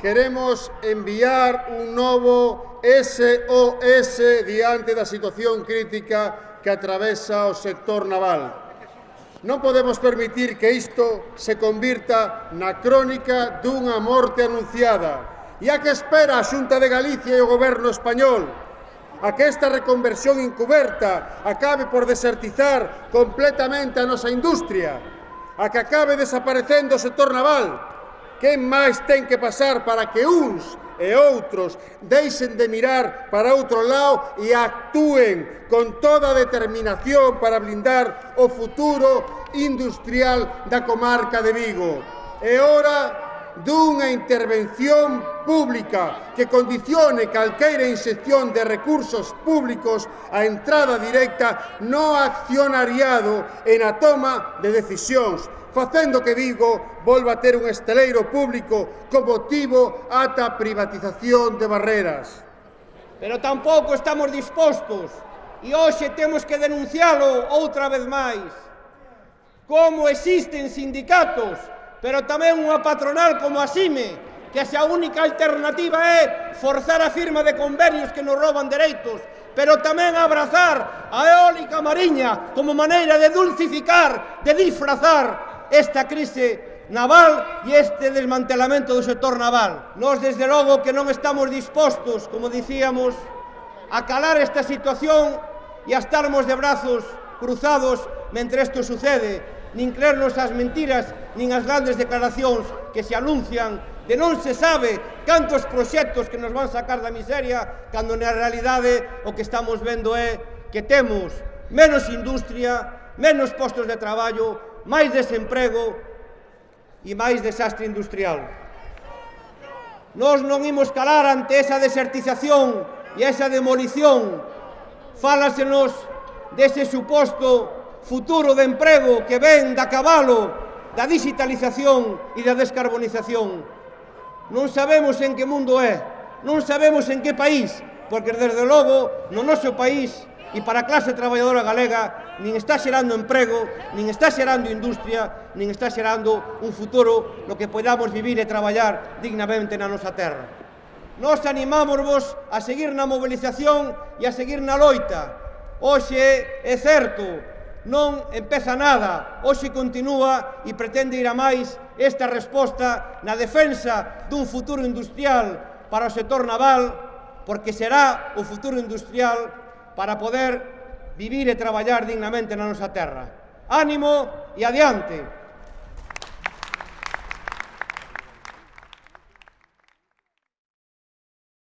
Queremos enviar un novo SOS diante da situación crítica que atravesa o sector naval. Non podemos permitir que isto se convirta na crónica dunha morte anunciada. E a que espera a Xunta de Galicia e o Goberno español? A que esta reconversión encuberta acabe por desertizar completamente a nosa industria? A que acabe desaparecendo o sector naval? Que máis ten que pasar para que uns e outros deixen de mirar para outro lado e actúen con toda determinación para blindar o futuro industrial da comarca de Vigo. É hora dunha intervención pública que condicione calqueira inxección de recursos públicos á entrada directa no accionariado e na toma de decisións facendo que Vigo volva a ter un esteleiro público como tivo ata a privatización de barreras. Pero tampouco estamos dispostos e hoxe temos que denuncialo outra vez máis. Como existen sindicatos, pero tamén unha patronal como a SIME, que a única alternativa é forzar a firma de convenios que nos roban dereitos, pero tamén abrazar a eólica mariña como maneira de dulcificar, de disfrazar esta crise naval e este desmantelamento do sector naval. Nós, desde logo, que non estamos dispostos, como dicíamos, a calar esta situación e a estarmos de brazos cruzados mentre isto sucede, nin creernos as mentiras, nin as grandes declaracións que se anuncian de non se sabe cantos proxectos que nos van sacar da miseria, cando na realidade o que estamos vendo é que temos menos industria, menos postos de traballo, máis desemprego e máis desastre industrial. Nós non imos calar ante esa desertización e esa demolición. Fálasenos dese suposto futuro de emprego que ven da cabalo da digitalización e da descarbonización. Non sabemos en que mundo é, non sabemos en que país, porque desde logo no noso país e para a clase traballadora galega nin está xerando emprego, nin está xerando industria, nin está xerando un futuro no que podamos vivir e traballar dignamente na nosa terra. Nos animámosvos a seguir na movilización e a seguir na loita. Hoxe é certo, non empeza nada, hoxe continúa e pretende ir a máis esta resposta na defensa dun futuro industrial para o sector naval, porque será o futuro industrial para poder vivir e traballar dignamente na nosa terra. Ánimo e adiante!